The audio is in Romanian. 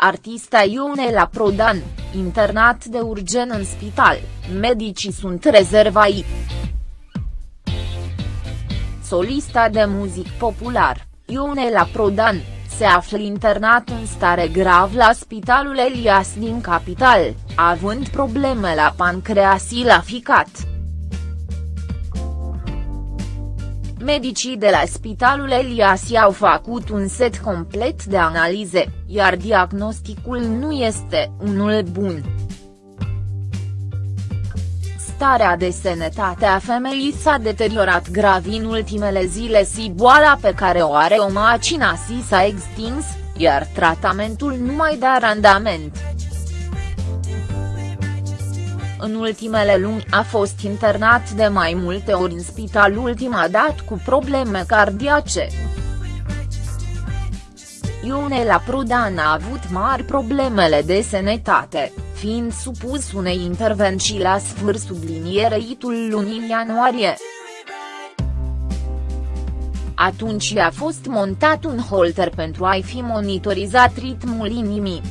Artista Ionela Prodan, internat de urgen în spital, medicii sunt rezervai. Solista de muzic popular, Ionela Prodan, se află internat în stare grav la Spitalul Elias din capital, având probleme la pancreas și la ficat. Medicii de la Spitalul Elias i-au făcut un set complet de analize, iar diagnosticul nu este unul bun. Starea de sănătate a femeii s-a deteriorat grav în ultimele zile și boala pe care o are o macina si s-a extins, iar tratamentul nu mai dă randament în ultimele luni a fost internat de mai multe ori în spital ultima dată cu probleme cardiace. Ionela Prudan a avut mari problemele de sănătate, fiind supus unei intervenții la sfârșit sublinierei-tul lunii ianuarie. Atunci a fost montat un holter pentru a-i fi monitorizat ritmul inimii.